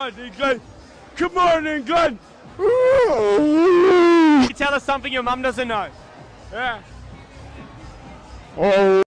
good morning Come on, England. Tell us something your mum doesn't know. Yeah. Oh.